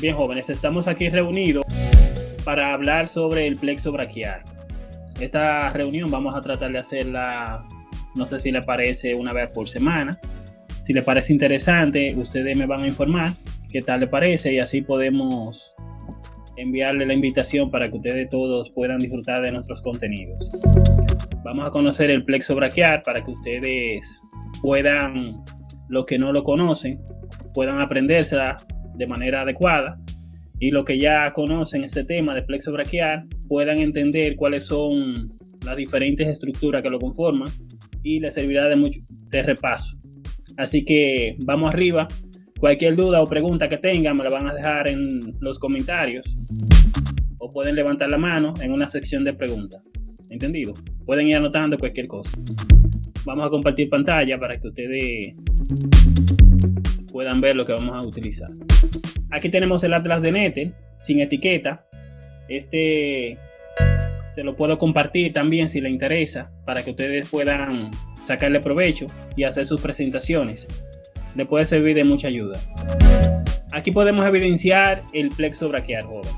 Bien jóvenes, estamos aquí reunidos para hablar sobre el plexo braquial. Esta reunión vamos a tratar de hacerla, no sé si le parece una vez por semana. Si le parece interesante, ustedes me van a informar qué tal le parece y así podemos enviarle la invitación para que ustedes todos puedan disfrutar de nuestros contenidos. Vamos a conocer el plexo braquial para que ustedes puedan, los que no lo conocen, puedan aprendérsela de manera adecuada y los que ya conocen este tema de plexo braquial puedan entender cuáles son las diferentes estructuras que lo conforman y les servirá de mucho de repaso. Así que vamos arriba. Cualquier duda o pregunta que tengan me la van a dejar en los comentarios o pueden levantar la mano en una sección de preguntas. ¿Entendido? Pueden ir anotando cualquier cosa. Vamos a compartir pantalla para que ustedes puedan ver lo que vamos a utilizar. Aquí tenemos el atlas de Nether sin etiqueta. Este se lo puedo compartir también si le interesa para que ustedes puedan sacarle provecho y hacer sus presentaciones. Le puede servir de mucha ayuda. Aquí podemos evidenciar el plexo braquial, joven.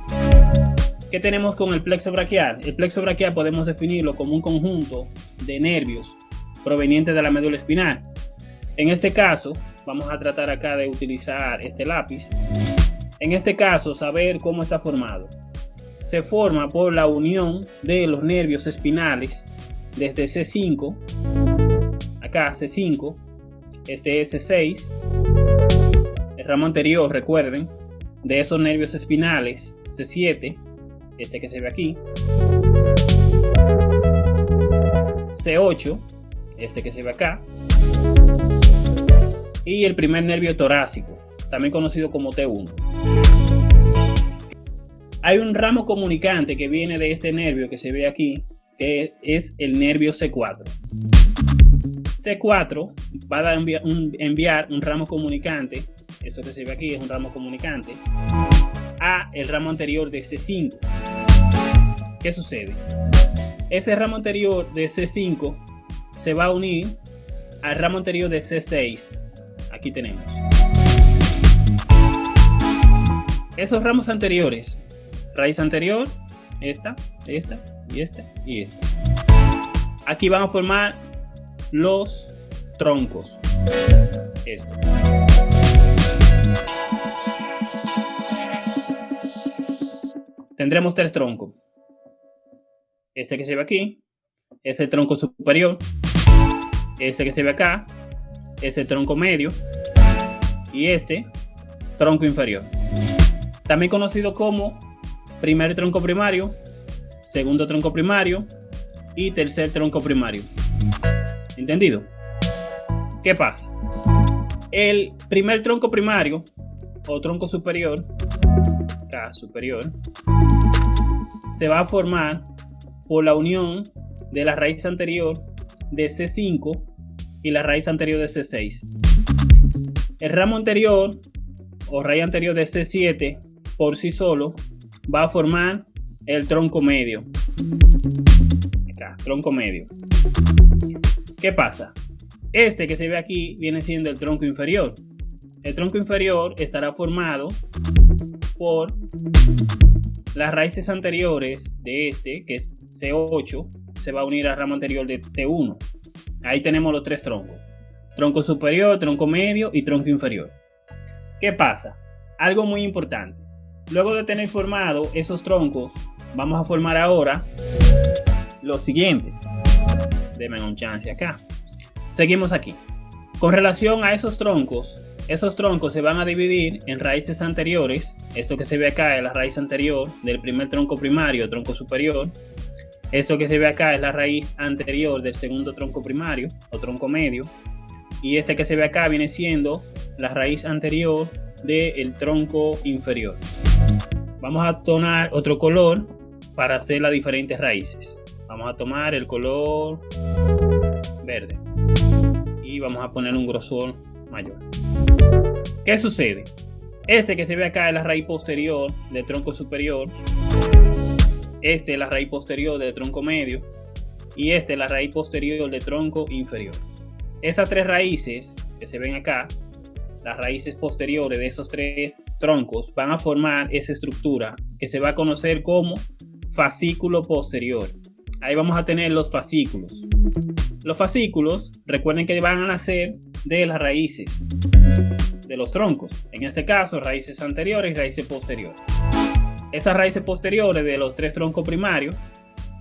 ¿Qué tenemos con el plexo braquial? El plexo braquial podemos definirlo como un conjunto de nervios provenientes de la médula espinal. En este caso, vamos a tratar acá de utilizar este lápiz. En este caso, saber cómo está formado. Se forma por la unión de los nervios espinales desde C5, acá C5, este es C6, el ramo anterior, recuerden, de esos nervios espinales, C7, este que se ve aquí, C8, este que se ve acá, y el primer nervio torácico, también conocido como T1. Hay un ramo comunicante que viene de este nervio que se ve aquí, que es el nervio C4. C4 va a enviar un, ramo comunicante, esto que se ve aquí es un ramo comunicante, a el ramo anterior de C5. ¿Qué sucede? Ese ramo anterior de C5 se va a unir al ramo anterior de C6 aquí tenemos. Esos ramos anteriores, raíz anterior, esta, esta y esta y esta. Aquí van a formar los troncos. Tendremos tres troncos. Este que se ve aquí es el tronco superior. Este que se ve acá es el tronco medio y este tronco inferior. También conocido como primer tronco primario, segundo tronco primario y tercer tronco primario. ¿Entendido? ¿Qué pasa? El primer tronco primario o tronco superior, K superior, se va a formar por la unión de la raíz anterior de C5 y la raíz anterior de C6. El ramo anterior o raíz anterior de C7 por sí solo va a formar el tronco medio. Tronco medio. ¿Qué pasa? Este que se ve aquí viene siendo el tronco inferior. El tronco inferior estará formado por las raíces anteriores de este, que es C8, se va a unir al ramo anterior de T1. Ahí tenemos los tres troncos. Tronco superior, tronco medio y tronco inferior. ¿Qué pasa? Algo muy importante. Luego de tener formado esos troncos, vamos a formar ahora los siguientes. Denme un chance acá. Seguimos aquí. Con relación a esos troncos, esos troncos se van a dividir en raíces anteriores. Esto que se ve acá es la raíz anterior del primer tronco primario, tronco superior. Esto que se ve acá es la raíz anterior del segundo tronco primario o tronco medio. Y este que se ve acá viene siendo la raíz anterior del tronco inferior. Vamos a tomar otro color para hacer las diferentes raíces. Vamos a tomar el color verde y vamos a poner un grosor mayor. ¿Qué sucede? Este que se ve acá es la raíz posterior del tronco superior este es la raíz posterior del tronco medio y este es la raíz posterior del tronco inferior. Estas tres raíces que se ven acá las raíces posteriores de esos tres troncos van a formar esa estructura que se va a conocer como fascículo posterior. Ahí vamos a tener los fascículos. Los fascículos, recuerden que van a nacer de las raíces de los troncos. En este caso, raíces anteriores y raíces posteriores. Esas raíces posteriores de los tres troncos primarios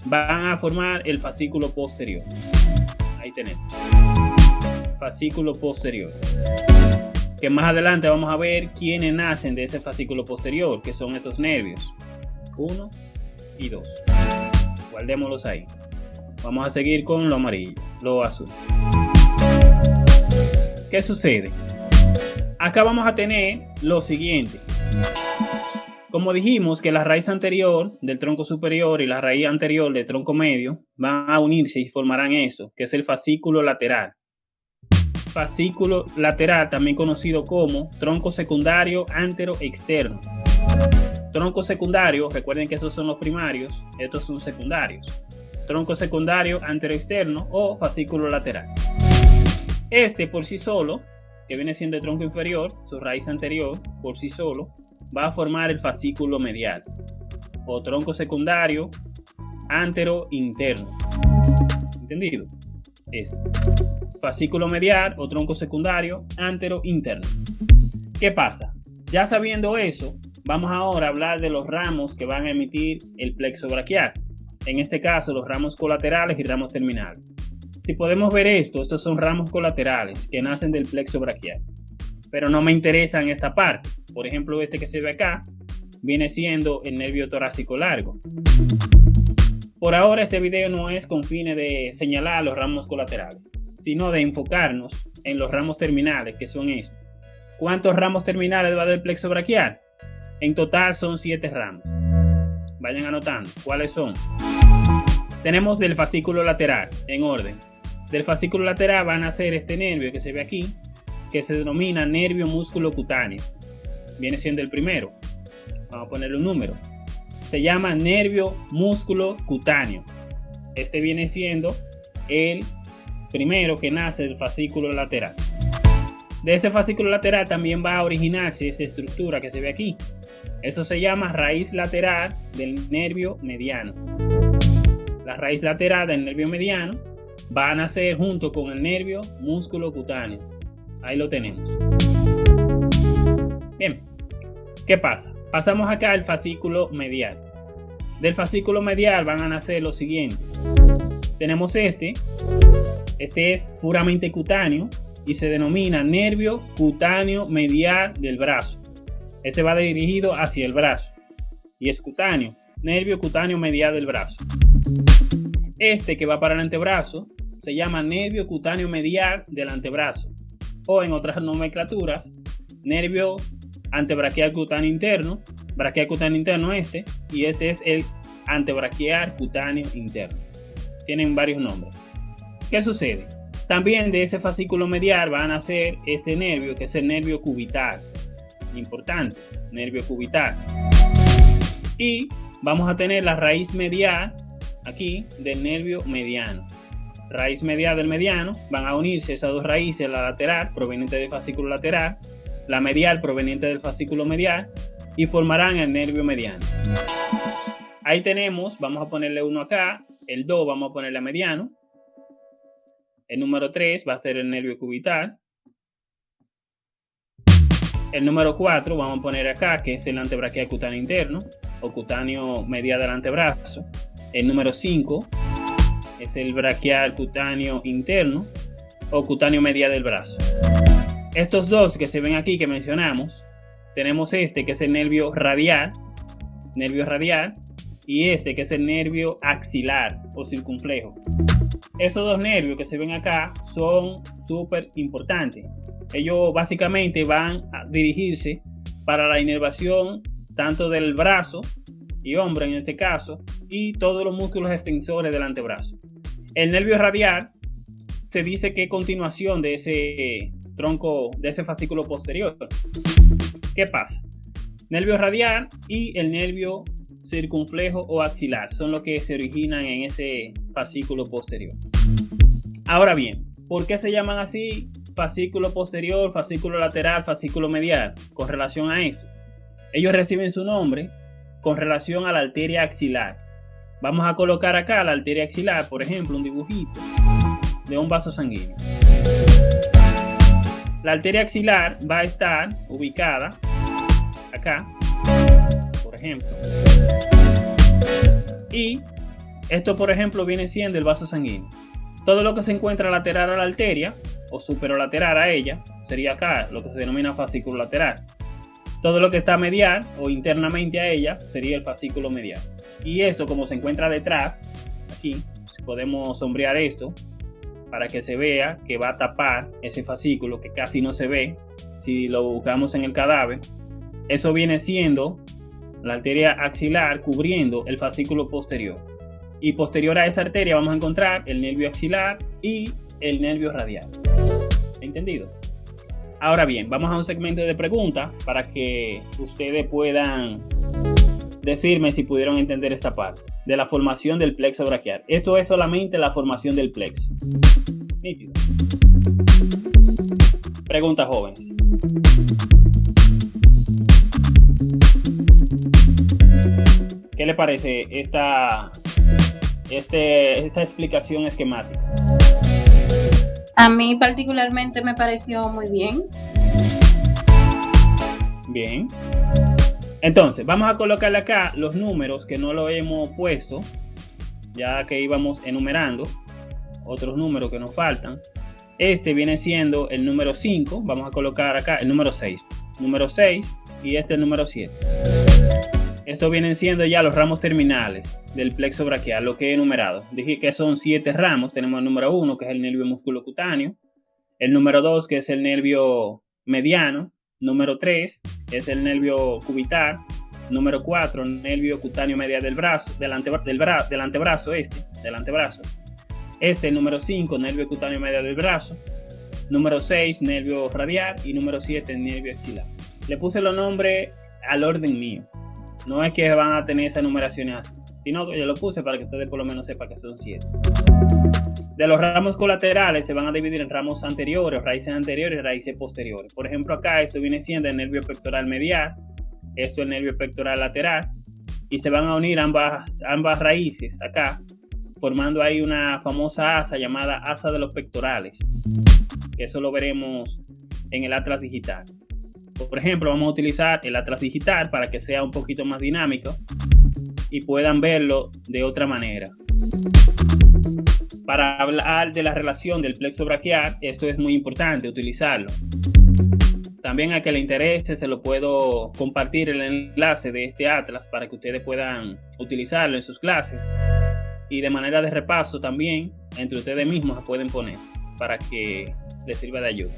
van a formar el fascículo posterior. Ahí tenemos. Fascículo posterior. Que más adelante vamos a ver quiénes nacen de ese fascículo posterior, que son estos nervios. Uno y dos. Guardémoslos ahí. Vamos a seguir con lo amarillo, lo azul. ¿Qué sucede? Acá vamos a tener lo siguiente. Como dijimos que la raíz anterior del tronco superior y la raíz anterior del tronco medio van a unirse y formarán eso, que es el fascículo lateral. Fascículo lateral, también conocido como tronco secundario antero externo. Tronco secundario, recuerden que esos son los primarios, estos son secundarios. Tronco secundario antero externo o fascículo lateral. Este por sí solo, que viene siendo el tronco inferior, su raíz anterior, por sí solo, va a formar el fascículo medial o tronco secundario antero interno. ¿Entendido? Es fascículo medial o tronco secundario antero interno. ¿Qué pasa? Ya sabiendo eso, vamos ahora a hablar de los ramos que van a emitir el plexo braquial. En este caso, los ramos colaterales y ramos terminales. Si podemos ver esto, estos son ramos colaterales que nacen del plexo braquial pero no me interesa en esta parte. Por ejemplo, este que se ve acá viene siendo el nervio torácico largo. Por ahora este video no es con fines de señalar los ramos colaterales, sino de enfocarnos en los ramos terminales, que son estos. ¿Cuántos ramos terminales va del plexo braquial? En total son 7 ramos. Vayan anotando. ¿Cuáles son? Tenemos del fascículo lateral, en orden. Del fascículo lateral van a ser este nervio que se ve aquí, que se denomina nervio músculo cutáneo. Viene siendo el primero. Vamos a ponerle un número. Se llama nervio músculo cutáneo. Este viene siendo el primero que nace del fascículo lateral. De ese fascículo lateral también va a originarse esa estructura que se ve aquí. Eso se llama raíz lateral del nervio mediano. La raíz lateral del nervio mediano va a nacer junto con el nervio músculo cutáneo. Ahí lo tenemos. Bien, ¿qué pasa? Pasamos acá al fascículo medial. Del fascículo medial van a nacer los siguientes. Tenemos este. Este es puramente cutáneo y se denomina nervio cutáneo medial del brazo. Ese va dirigido hacia el brazo y es cutáneo, nervio cutáneo medial del brazo. Este que va para el antebrazo se llama nervio cutáneo medial del antebrazo o en otras nomenclaturas, nervio antebraquial cutáneo interno, braquial cutáneo interno este, y este es el antebraquial cutáneo interno. Tienen varios nombres. ¿Qué sucede? También de ese fascículo medial van a nacer este nervio, que es el nervio cubital. Importante, nervio cubital. Y vamos a tener la raíz medial aquí del nervio mediano raíz medial del mediano, van a unirse esas dos raíces, la lateral proveniente del fascículo lateral, la medial proveniente del fascículo medial y formarán el nervio mediano. Ahí tenemos, vamos a ponerle uno acá, el 2 vamos a ponerle a mediano, el número 3 va a ser el nervio cubital, el número 4 vamos a poner acá, que es el antebraquial cutáneo interno o cutáneo medial del antebrazo. El número 5 es el braquial cutáneo interno o cutáneo medial del brazo. Estos dos que se ven aquí que mencionamos, tenemos este que es el nervio radial, nervio radial, y este que es el nervio axilar o circunflejo. Estos dos nervios que se ven acá son súper importantes. Ellos básicamente van a dirigirse para la inervación tanto del brazo y hombro en este caso, y todos los músculos extensores del antebrazo. El nervio radial se dice que es continuación de ese tronco, de ese fascículo posterior. ¿Qué pasa? Nervio radial y el nervio circunflejo o axilar son los que se originan en ese fascículo posterior. Ahora bien, ¿por qué se llaman así fascículo posterior, fascículo lateral, fascículo medial con relación a esto? Ellos reciben su nombre con relación a la arteria axilar. Vamos a colocar acá la arteria axilar, por ejemplo, un dibujito de un vaso sanguíneo. La arteria axilar va a estar ubicada acá, por ejemplo. Y esto, por ejemplo, viene siendo el vaso sanguíneo. Todo lo que se encuentra lateral a la arteria o superolateral a ella sería acá, lo que se denomina fascículo lateral. Todo lo que está medial o internamente a ella sería el fascículo medial. Y eso, como se encuentra detrás, aquí, podemos sombrear esto para que se vea que va a tapar ese fascículo que casi no se ve si lo buscamos en el cadáver. Eso viene siendo la arteria axilar cubriendo el fascículo posterior. Y posterior a esa arteria vamos a encontrar el nervio axilar y el nervio radial. ¿Entendido? Ahora bien, vamos a un segmento de preguntas para que ustedes puedan decirme si pudieron entender esta parte de la formación del plexo braquial. Esto es solamente la formación del plexo. Nítido. Pregunta jóvenes. ¿Qué le parece esta, este, esta explicación esquemática? A mí particularmente me pareció muy bien. Bien. Entonces, vamos a colocarle acá los números que no lo hemos puesto, ya que íbamos enumerando otros números que nos faltan. Este viene siendo el número 5, vamos a colocar acá el número 6. Número 6 y este el número 7. Estos vienen siendo ya los ramos terminales del plexo braquial, lo que he enumerado. Dije que son 7 ramos. Tenemos el número 1, que es el nervio musculocutáneo. El número 2, que es el nervio mediano. Número 3 es el nervio cubital. Número 4, nervio cutáneo medial del brazo, del, del, antebrazo, este, del antebrazo. Este, número 5, nervio cutáneo medial del brazo. Número 6, nervio radial. Y número 7, nervio axilar. Le puse los nombres al orden mío. No es que van a tener esa numeración así, sino que yo lo puse para que ustedes por lo menos sepan que son 7. De los ramos colaterales se van a dividir en ramos anteriores, raíces anteriores y raíces posteriores. Por ejemplo, acá esto viene siendo el nervio pectoral medial, esto es el nervio pectoral lateral, y se van a unir ambas, ambas raíces acá, formando ahí una famosa asa llamada asa de los pectorales. Eso lo veremos en el atlas digital. Por ejemplo, vamos a utilizar el atlas digital para que sea un poquito más dinámico y puedan verlo de otra manera. Para hablar de la relación del plexo braquial, esto es muy importante utilizarlo. También a que le interese se lo puedo compartir el enlace de este atlas para que ustedes puedan utilizarlo en sus clases. Y de manera de repaso también, entre ustedes mismos se pueden poner para que les sirva de ayuda.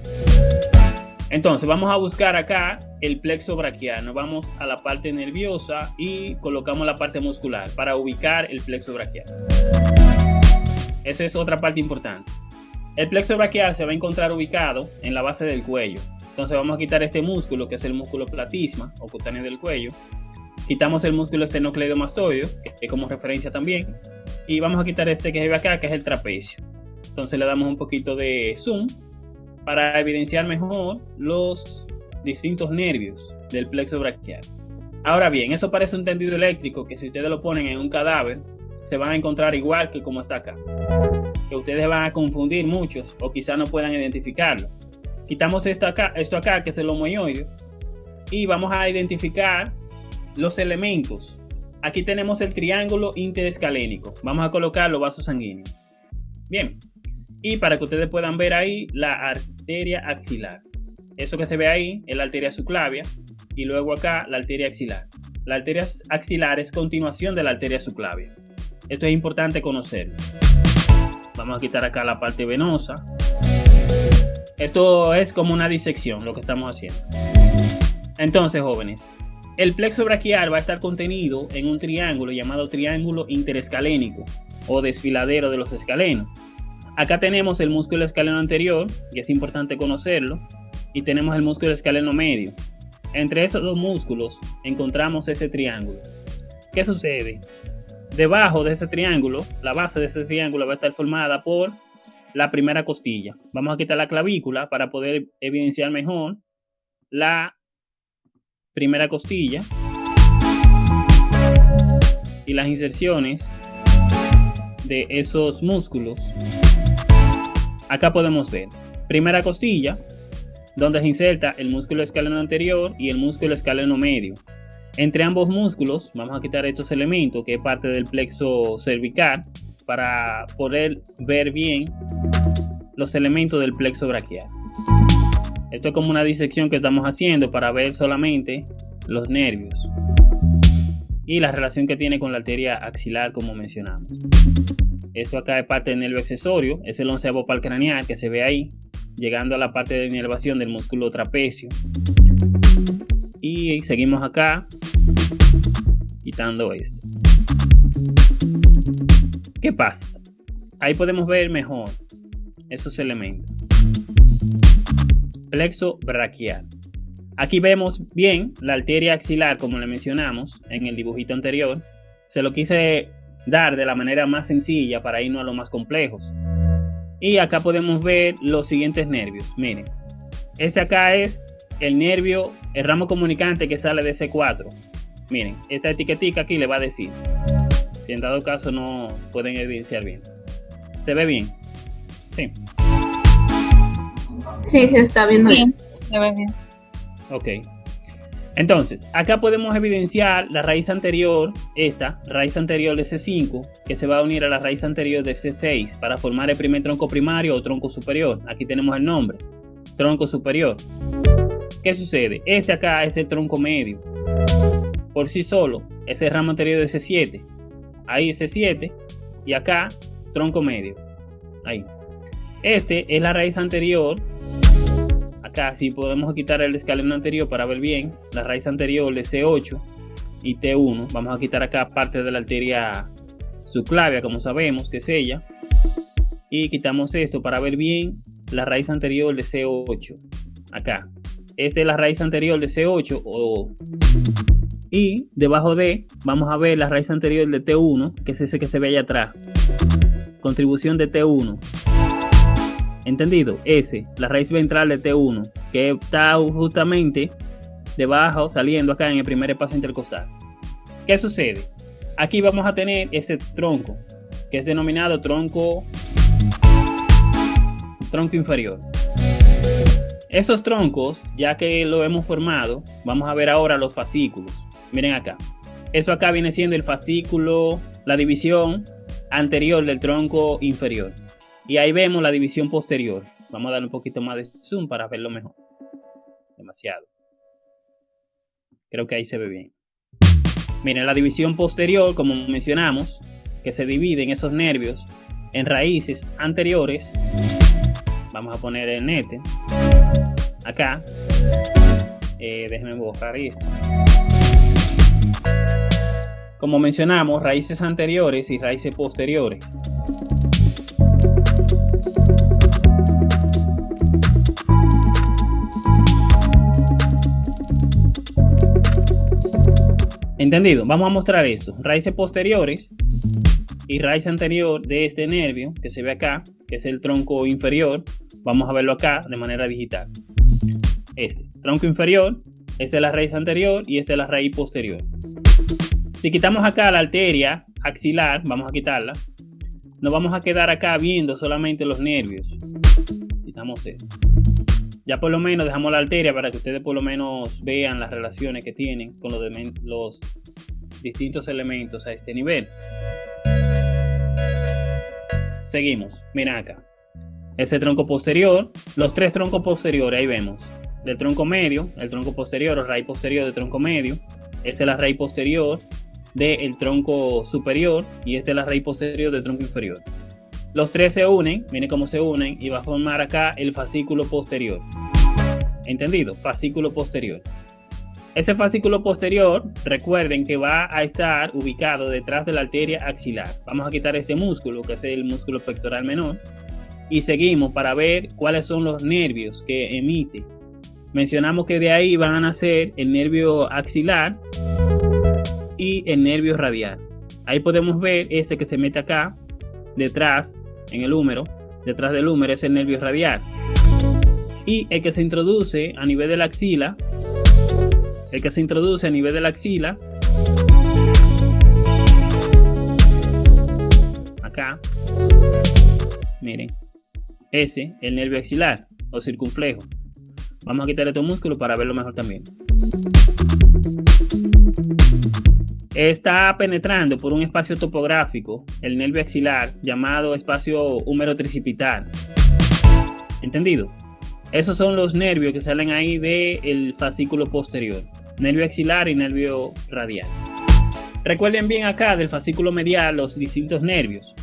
Entonces vamos a buscar acá el plexo braquial. Nos vamos a la parte nerviosa y colocamos la parte muscular para ubicar el plexo braquial. Esa es otra parte importante. El plexo braquial se va a encontrar ubicado en la base del cuello. Entonces vamos a quitar este músculo que es el músculo platisma o cutáneo del cuello. Quitamos el músculo esternocleidomastoideo, que es como referencia también. Y vamos a quitar este que ve acá, que es el trapecio. Entonces le damos un poquito de zoom para evidenciar mejor los distintos nervios del plexo braquial. Ahora bien, eso parece un tendido eléctrico que si ustedes lo ponen en un cadáver, se van a encontrar igual que como está acá. Que ustedes van a confundir muchos o quizás no puedan identificarlo. Quitamos esto acá, esto acá que es el homoioide y vamos a identificar los elementos. Aquí tenemos el triángulo interescalénico. Vamos a colocar los vasos sanguíneos. Bien, y para que ustedes puedan ver ahí la arteria axilar. Eso que se ve ahí es la arteria subclavia y luego acá la arteria axilar. La arteria axilar es continuación de la arteria subclavia. Esto es importante conocerlo. Vamos a quitar acá la parte venosa. Esto es como una disección lo que estamos haciendo. Entonces, jóvenes, el plexo braquial va a estar contenido en un triángulo llamado triángulo interescalénico o desfiladero de los escalenos. Acá tenemos el músculo escaleno anterior, y es importante conocerlo, y tenemos el músculo escaleno medio. Entre esos dos músculos encontramos ese triángulo. ¿Qué sucede? Debajo de ese triángulo, la base de ese triángulo va a estar formada por la primera costilla. Vamos a quitar la clavícula para poder evidenciar mejor la primera costilla y las inserciones de esos músculos. Acá podemos ver primera costilla, donde se inserta el músculo escaleno anterior y el músculo escaleno medio. Entre ambos músculos vamos a quitar estos elementos que es parte del plexo cervical para poder ver bien los elementos del plexo braquial. Esto es como una disección que estamos haciendo para ver solamente los nervios y la relación que tiene con la arteria axilar como mencionamos. Esto acá es parte del nervio accesorio, es el onceavo craneal que se ve ahí, llegando a la parte de inervación del músculo trapecio. Y seguimos acá, quitando esto. ¿Qué pasa? Ahí podemos ver mejor esos elementos. Plexo braquial. Aquí vemos bien la arteria axilar, como le mencionamos en el dibujito anterior. Se lo quise dar de la manera más sencilla para irnos a lo más complejos. Y acá podemos ver los siguientes nervios. Miren, este acá es el nervio, el ramo comunicante que sale de C4. Miren, esta etiquetica aquí le va a decir. Si en dado caso no pueden evidenciar bien. ¿Se ve bien? Sí. Sí, se está viendo bien. Se ve bien. Ok. Entonces, acá podemos evidenciar la raíz anterior, esta, raíz anterior de C5, que se va a unir a la raíz anterior de C6 para formar el primer tronco primario o tronco superior. Aquí tenemos el nombre, tronco superior. ¿Qué sucede? Este acá es el tronco medio. Por sí solo, es el ramo anterior de C7. Ahí C7 y acá tronco medio. Ahí. Este es la raíz anterior acá si podemos quitar el escalón anterior para ver bien la raíz anterior de C8 y T1 vamos a quitar acá parte de la arteria subclavia como sabemos que es ella y quitamos esto para ver bien la raíz anterior de C8 acá esta es la raíz anterior de C8 o y debajo de vamos a ver la raíz anterior de T1 que es ese que se ve allá atrás contribución de T1 ¿Entendido? S, la raíz ventral de T1, que está justamente debajo, saliendo acá en el primer espacio intercostal. ¿Qué sucede? Aquí vamos a tener ese tronco, que es denominado tronco, tronco inferior. Esos troncos, ya que lo hemos formado, vamos a ver ahora los fascículos. Miren acá. Eso acá viene siendo el fascículo, la división anterior del tronco inferior. Y ahí vemos la división posterior. Vamos a darle un poquito más de zoom para verlo mejor. Demasiado. Creo que ahí se ve bien. Miren, la división posterior, como mencionamos, que se divide en esos nervios en raíces anteriores. Vamos a poner el nete. Acá. Eh, déjenme buscar esto. Como mencionamos, raíces anteriores y raíces posteriores. ¿Entendido? Vamos a mostrar esto. Raíces posteriores y raíz anterior de este nervio que se ve acá, que es el tronco inferior. Vamos a verlo acá de manera digital. Este, tronco inferior, esta es la raíz anterior y esta es la raíz posterior. Si quitamos acá la arteria axilar, vamos a quitarla, nos vamos a quedar acá viendo solamente los nervios. Quitamos esto. Ya por lo menos dejamos la arteria para que ustedes por lo menos vean las relaciones que tienen con los, los distintos elementos a este nivel. Seguimos, mira acá. Ese tronco posterior, los tres troncos posteriores, ahí vemos. Del tronco medio, el tronco posterior o raíz posterior del tronco medio. Esa es la raíz posterior del tronco superior y esta es la raíz posterior del tronco inferior. Los tres se unen, miren cómo se unen y va a formar acá el fascículo posterior. ¿Entendido? Fascículo posterior. Ese fascículo posterior, recuerden que va a estar ubicado detrás de la arteria axilar. Vamos a quitar este músculo, que es el músculo pectoral menor, y seguimos para ver cuáles son los nervios que emite. Mencionamos que de ahí van a nacer el nervio axilar y el nervio radial. Ahí podemos ver ese que se mete acá, detrás, en el húmero, detrás del húmero, es el nervio radial. Y el que se introduce a nivel de la axila, el que se introduce a nivel de la axila, acá, miren, ese, el nervio axilar o circunflejo. Vamos a quitar estos músculos para verlo mejor también. Está penetrando por un espacio topográfico el nervio axilar llamado espacio húmero tricipital. ¿Entendido? Esos son los nervios que salen ahí del fascículo posterior. Nervio axilar y nervio radial. Recuerden bien acá del fascículo medial los distintos nervios.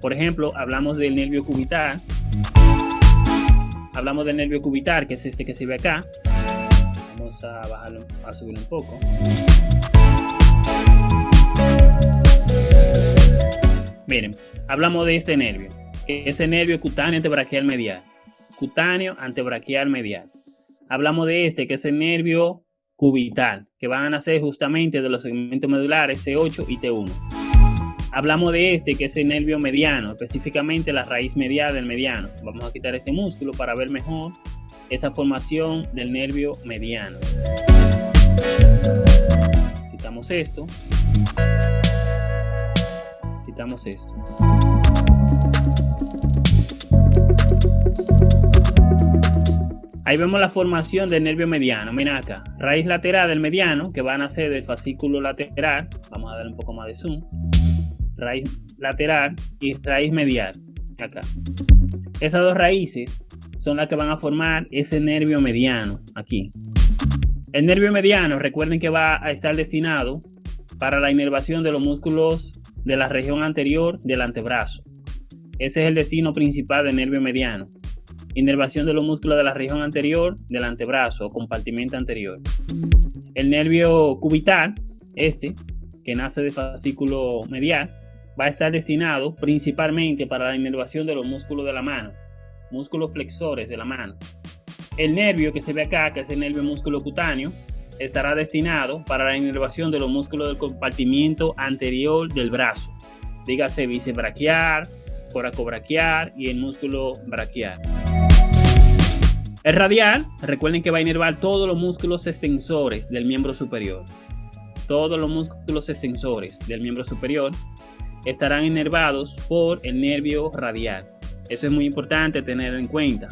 Por ejemplo, hablamos del nervio cubital, hablamos del nervio cubital, que es este que se ve acá. Vamos a bajarlo, a subirlo un poco. Miren, hablamos de este nervio, ese nervio cutáneo antebraquial medial. Cutáneo antebraquial medial. Hablamos de este, que es el nervio cubital, que van a nacer justamente de los segmentos medulares C8 y T1 hablamos de este, que es el nervio mediano, específicamente la raíz medial del mediano. Vamos a quitar este músculo para ver mejor esa formación del nervio mediano. Quitamos esto. Quitamos esto. Ahí vemos la formación del nervio mediano. Mira acá, raíz lateral del mediano, que va a nacer del fascículo lateral. Vamos a darle un poco más de zoom raíz lateral y raíz medial, acá. Esas dos raíces son las que van a formar ese nervio mediano, aquí. El nervio mediano, recuerden que va a estar destinado para la inervación de los músculos de la región anterior del antebrazo. Ese es el destino principal del nervio mediano. Inervación de los músculos de la región anterior del antebrazo o compartimento anterior. El nervio cubital, este, que nace del fascículo medial, va a estar destinado principalmente para la inervación de los músculos de la mano, músculos flexores de la mano. El nervio que se ve acá, que es el nervio músculo cutáneo, estará destinado para la inervación de los músculos del compartimiento anterior del brazo, dígase bicebraquial, coracobraquial y el músculo braquial. El radial, recuerden que va a inervar todos los músculos extensores del miembro superior. Todos los músculos extensores del miembro superior estarán inervados por el nervio radial. Eso es muy importante tener en cuenta.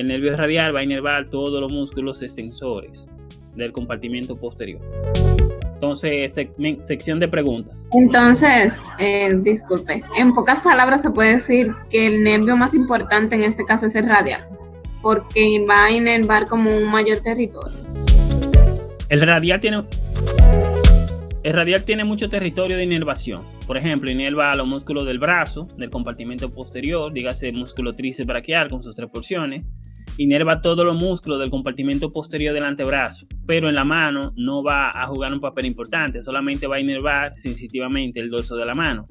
El nervio radial va a inervar todos los músculos extensores del compartimento posterior. Entonces, sección de preguntas. Entonces, eh, disculpe, en pocas palabras se puede decir que el nervio más importante en este caso es el radial, porque va a inervar como un mayor territorio. El radial tiene, el radial tiene mucho territorio de inervación. Por ejemplo, inerva a los músculos del brazo, del compartimento posterior, dígase músculo tríceps braquial con sus tres porciones. Inerva todos los músculos del compartimento posterior del antebrazo, pero en la mano no va a jugar un papel importante, solamente va a inervar sensitivamente el dorso de la mano.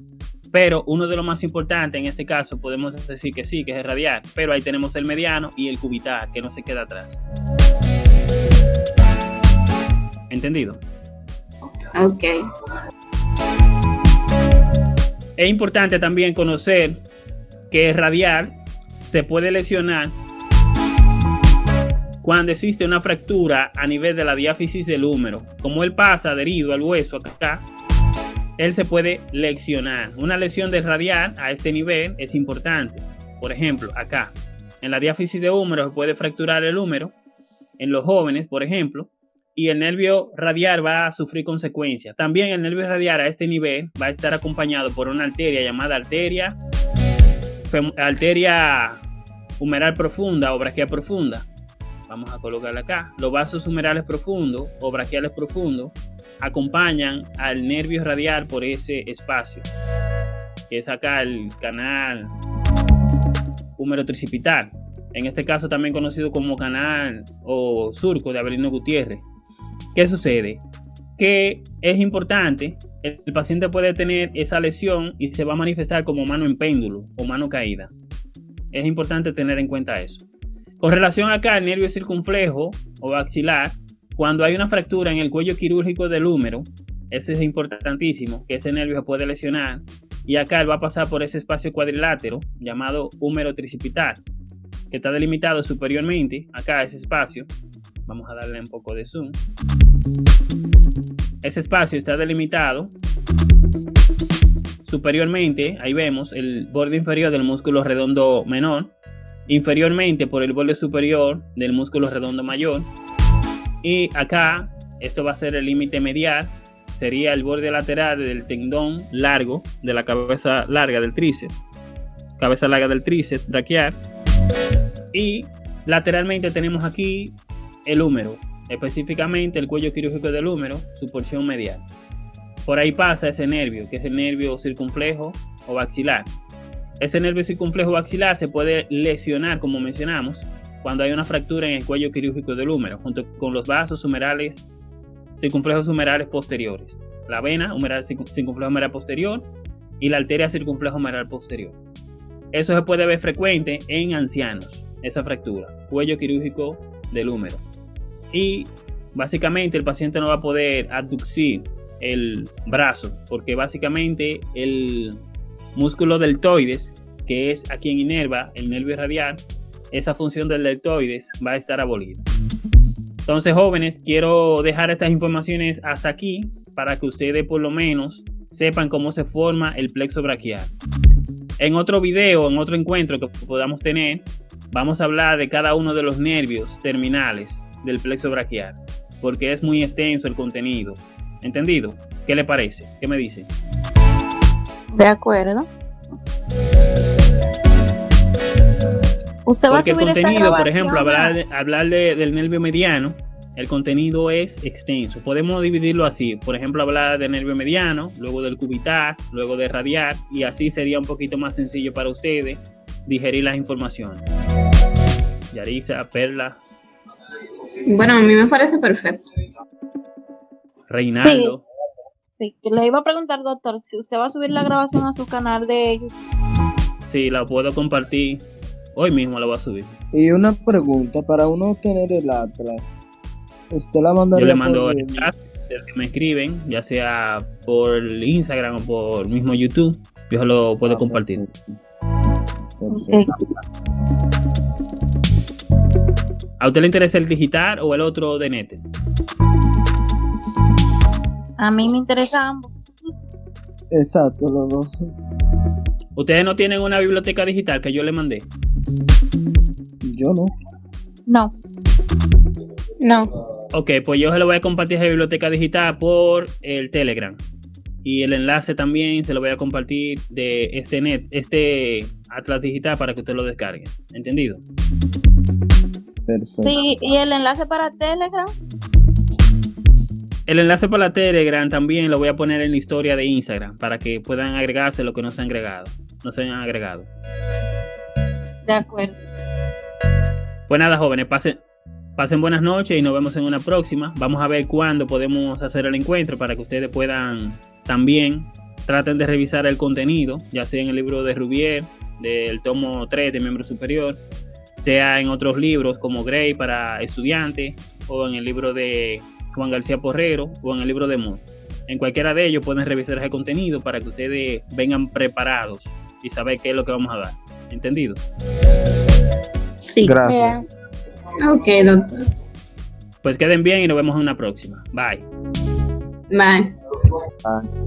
Pero uno de los más importantes en este caso podemos decir que sí, que es el radial, pero ahí tenemos el mediano y el cubital, que no se queda atrás. ¿Entendido? Ok. Es importante también conocer que el radial se puede lesionar cuando existe una fractura a nivel de la diáfisis del húmero. Como él pasa adherido al hueso acá, él se puede lesionar. Una lesión del radial a este nivel es importante. Por ejemplo, acá, en la diáfisis de húmero se puede fracturar el húmero. En los jóvenes, por ejemplo, y el nervio radial va a sufrir consecuencias. También el nervio radial a este nivel va a estar acompañado por una arteria llamada arteria, arteria humeral profunda o braquial profunda. Vamos a colocarla acá. Los vasos humerales profundos o braquiales profundos acompañan al nervio radial por ese espacio, que es acá el canal húmero tricipital. En este caso también conocido como canal o surco de Abelino Gutiérrez. ¿Qué sucede? Que es importante, el, paciente puede tener esa lesión y se va a manifestar como mano en péndulo o mano caída. Es importante tener en cuenta eso. Con relación acá al nervio circunflejo o axilar, cuando hay una fractura en el cuello quirúrgico del húmero, ese es importantísimo, que ese nervio se puede lesionar y acá él va a pasar por ese espacio cuadrilátero llamado húmero tricipital, que está delimitado superiormente, acá ese espacio, vamos a darle un poco de zoom, ese espacio está delimitado superiormente, ahí vemos el borde inferior del músculo redondo menor, inferiormente por el borde superior del músculo redondo mayor, y acá esto va a ser el límite medial, sería el borde lateral del tendón largo de la cabeza larga del tríceps, cabeza larga del tríceps braquial, y lateralmente tenemos aquí el húmero, específicamente el cuello quirúrgico del húmero, su porción medial. Por ahí pasa ese nervio, que es el nervio circunflejo o baxilar. Ese nervio circunflejo baxilar se puede lesionar, como mencionamos, cuando hay una fractura en el cuello quirúrgico del húmero, junto con los vasos humerales, circunflejos humerales posteriores, la vena humeral, circunflejo humeral posterior y la arteria circunflejo humeral posterior. Eso se puede ver frecuente en ancianos, esa fractura, cuello quirúrgico del húmero. Y básicamente el paciente no va a poder abducir el brazo, porque básicamente el músculo deltoides, que es a quien inerva el nervio radial, esa función del deltoides va a estar abolida. Entonces, jóvenes, quiero dejar estas informaciones hasta aquí para que ustedes por lo menos sepan cómo se forma el plexo braquial. En otro video, en otro encuentro que podamos tener, vamos a hablar de cada uno de los nervios terminales del plexo braquial, porque es muy extenso el contenido. ¿Entendido? ¿Qué le parece? ¿Qué me dice? De acuerdo. Usted va Porque a subir el contenido, por ejemplo, hablar, hablar del nervio mediano, el contenido es extenso. Podemos dividirlo así. Por ejemplo, hablar del nervio mediano, luego del cubital, luego de radial, y así sería un poquito más sencillo para ustedes digerir las informaciones. Yarisa, Perla. Bueno, a mí me parece perfecto. Reinaldo. Sí, le iba a preguntar, doctor, si usted va a subir la grabación a su canal de YouTube. Sí, la puedo compartir. Hoy mismo la voy a subir. Y una pregunta, para uno obtener el Atlas, ¿usted la manda Yo le mando el chat que me escriben, ya sea por Instagram o por mismo YouTube, yo lo puedo ah, compartir. ¿A usted le interesa el digital o el otro de net? A mí me interesa ambos. Exacto, los dos. ¿Ustedes no tienen una biblioteca digital que yo le mandé? Yo no. No. No. Ok, pues yo se lo voy a compartir esa biblioteca digital por el Telegram. Y el enlace también se lo voy a compartir de este net, este Atlas Digital para que usted lo descargue. ¿Entendido? Perfecto. Sí, y el enlace para Telegram. El enlace para la Telegram también lo voy a poner en la historia de Instagram para que puedan agregarse lo que no se han agregado. No se han agregado. De acuerdo. Pues nada, jóvenes, pasen, pasen buenas noches y nos vemos en una próxima. Vamos a ver cuándo podemos hacer el encuentro para que ustedes puedan también traten de revisar el contenido, ya sea en el libro de Rubier, del tomo 3 de Miembro Superior, sea en otros libros como Grey para estudiantes o en el libro de Juan García Porrero o en el libro de Moore. En cualquiera de ellos pueden revisar ese contenido para que ustedes vengan preparados y saber qué es lo que vamos a dar. ¿Entendido? Sí. Gracias. Ok, doctor. Pues queden bien y nos vemos en una próxima. Bye. Bye. Bye.